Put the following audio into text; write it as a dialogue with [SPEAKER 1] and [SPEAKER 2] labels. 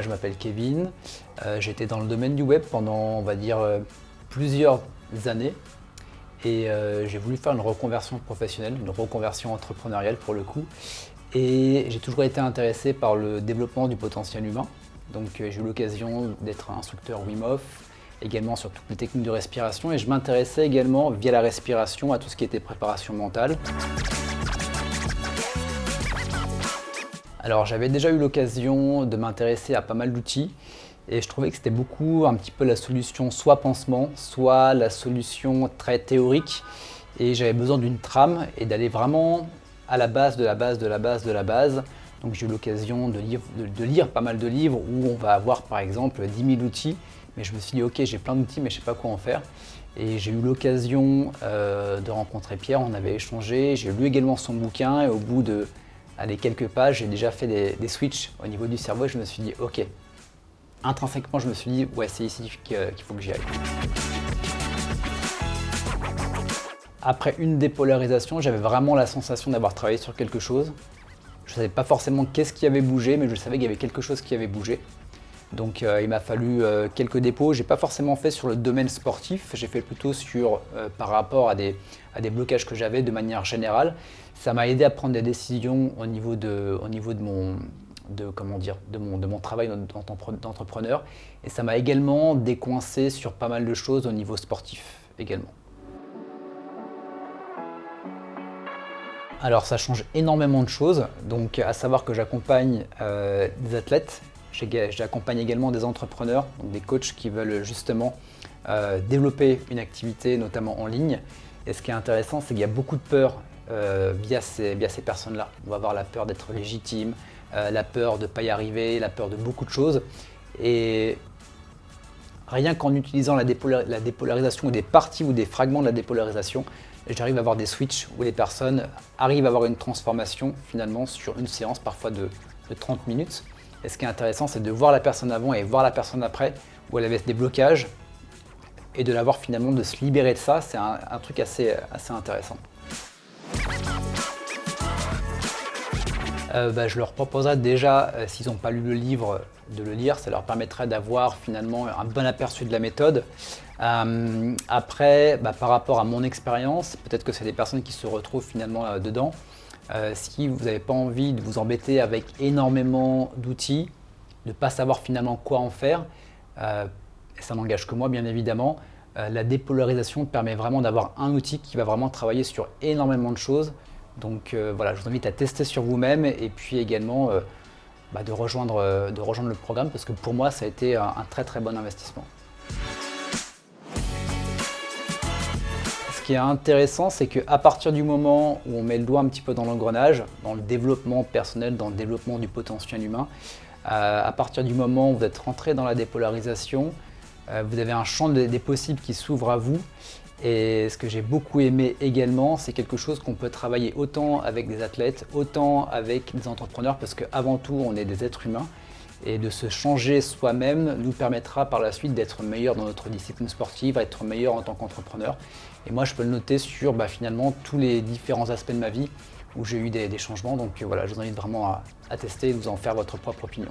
[SPEAKER 1] Je m'appelle Kevin, euh, j'étais dans le domaine du web pendant, on va dire, euh, plusieurs années et euh, j'ai voulu faire une reconversion professionnelle, une reconversion entrepreneuriale pour le coup. Et j'ai toujours été intéressé par le développement du potentiel humain. Donc j'ai eu l'occasion d'être instructeur Wim Hof, également sur toutes les techniques de respiration et je m'intéressais également via la respiration à tout ce qui était préparation mentale. Alors j'avais déjà eu l'occasion de m'intéresser à pas mal d'outils et je trouvais que c'était beaucoup un petit peu la solution soit pansement, soit la solution très théorique. Et j'avais besoin d'une trame et d'aller vraiment à la base de la base de la base de la base. Donc j'ai eu l'occasion de, de, lire pas mal de livres où on va avoir par exemple 10 000 outils. Mais je me suis dit ok j'ai plein d'outils mais je sais pas quoi en faire. Et j'ai eu l'occasion euh, de rencontrer Pierre, on avait échangé, j'ai lu également son bouquin et au bout de allez, quelques pages, j'ai déjà fait des, switches au niveau du cerveau et je me suis dit, ok, intrinsèquement, je me suis dit, ouais, c'est ici qu'il faut que j'y aille. Après une dépolarisation, j'avais vraiment la sensation d'avoir travaillé sur quelque chose. Je ne savais pas forcément qu'est-ce qui avait bougé, mais je savais qu'il y avait quelque chose qui avait bougé. Donc euh, il m'a fallu euh, quelques dépôts. Je n'ai pas forcément fait sur le domaine sportif, j'ai fait plutôt sur, euh, par rapport à des, blocages que j'avais de manière générale. Ça m'a aidé à prendre des décisions au niveau de, mon, de mon travail d'entrepreneur. Et ça m'a également décoincé sur pas mal de choses au niveau sportif également. Alors ça change énormément de choses, donc à savoir que j'accompagne des athlètes J'accompagne également des entrepreneurs, donc des coachs qui veulent justement euh, développer une activité, notamment en ligne. Et ce qui est intéressant, c'est qu'il y a beaucoup de peur euh, via ces, personnes-là. On va avoir la peur d'être légitime, euh, la peur de ne pas y arriver, la peur de beaucoup de choses. Et rien qu'en utilisant la, la, dépolarisation ou des parties ou des fragments de la dépolarisation, j'arrive à avoir des switches où les personnes arrivent à avoir une transformation finalement sur une séance parfois de 30 minutes. Et ce qui est intéressant, c'est de voir la personne avant et voir la personne après, où elle avait des blocages, et de la voir finalement de se libérer de ça, c'est un, truc assez, assez intéressant. Euh, bah, je leur proposerais déjà, euh, s'ils n'ont pas lu le livre, de le lire. Ça leur permettrait d'avoir finalement un bon aperçu de la méthode. Euh, après, bah, par rapport à mon expérience, peut-être que c'est des personnes qui se retrouvent finalement dedans. Euh, si vous n'avez pas envie de vous embêter avec énormément d'outils, de ne pas savoir finalement quoi en faire, euh, et ça n'engage que moi bien évidemment, euh, la dépolarisation permet vraiment d'avoir un outil qui va vraiment travailler sur énormément de choses. Donc voilà, je vous invite à tester sur vous-même et puis également bah, de, rejoindre, de rejoindre le programme parce que pour moi ça a été un très très bon investissement. Qui est intéressant, c'est qu'à partir du moment où on met le doigt un petit peu dans l'engrenage, dans le développement personnel, dans le développement du potentiel humain, euh, à partir du moment où vous êtes rentré dans la dépolarisation, euh, vous avez un champ des possibles qui s'ouvre à vous. Et ce que j'ai beaucoup aimé également, c'est quelque chose qu'on peut travailler autant avec des athlètes, autant avec des entrepreneurs, parce qu'avant tout, on est des êtres humains et de se changer soi-même nous permettra par la suite d'être meilleur dans notre discipline sportive, d'être meilleur en tant qu'entrepreneur. Et moi, je peux le noter sur bah, finalement tous les différents aspects de ma vie où j'ai eu des, changements. Donc voilà, je vous invite vraiment à, à tester et vous en faire votre propre opinion.